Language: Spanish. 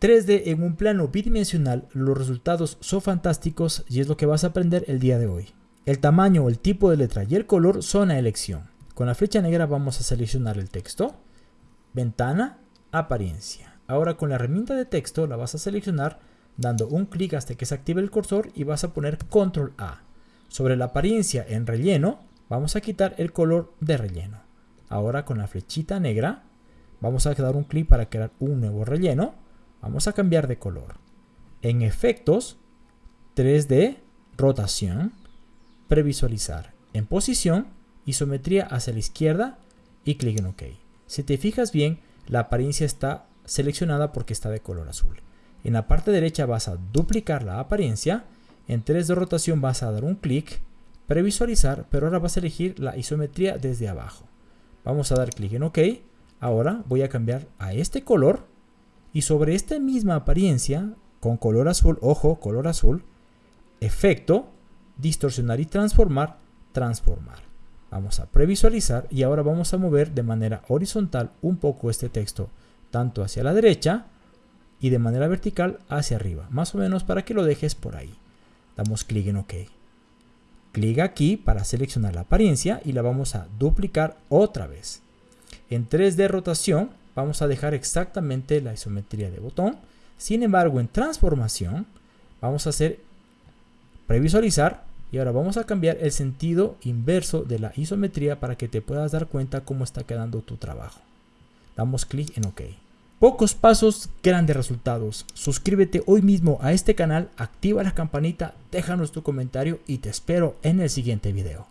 3D en un plano bidimensional, los resultados son fantásticos y es lo que vas a aprender el día de hoy. El tamaño, el tipo de letra y el color son a elección. Con la flecha negra vamos a seleccionar el texto, ventana, apariencia. Ahora con la herramienta de texto la vas a seleccionar dando un clic hasta que se active el cursor y vas a poner control A. Sobre la apariencia en relleno vamos a quitar el color de relleno. Ahora con la flechita negra vamos a dar un clic para crear un nuevo relleno Vamos a cambiar de color. En efectos, 3D, rotación, previsualizar. En posición, isometría hacia la izquierda y clic en OK. Si te fijas bien, la apariencia está seleccionada porque está de color azul. En la parte derecha vas a duplicar la apariencia. En 3D rotación vas a dar un clic, previsualizar, pero ahora vas a elegir la isometría desde abajo. Vamos a dar clic en OK. Ahora voy a cambiar a este color y sobre esta misma apariencia, con color azul, ojo, color azul, efecto, distorsionar y transformar, transformar. Vamos a previsualizar y ahora vamos a mover de manera horizontal un poco este texto, tanto hacia la derecha y de manera vertical hacia arriba, más o menos para que lo dejes por ahí. Damos clic en OK. Clic aquí para seleccionar la apariencia y la vamos a duplicar otra vez. En 3D rotación vamos a dejar exactamente la isometría de botón. Sin embargo, en transformación vamos a hacer previsualizar y ahora vamos a cambiar el sentido inverso de la isometría para que te puedas dar cuenta cómo está quedando tu trabajo. Damos clic en OK. Pocos pasos, grandes resultados. Suscríbete hoy mismo a este canal, activa la campanita, déjanos tu comentario y te espero en el siguiente video.